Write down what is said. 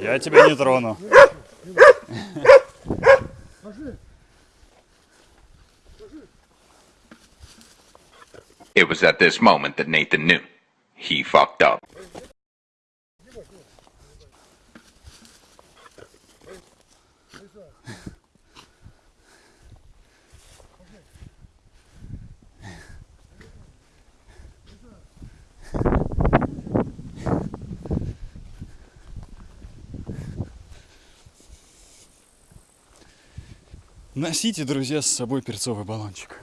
Я тебя не трону. It was at this moment that Nathan knew. He fucked up. Носите, друзья, с собой перцовый баллончик.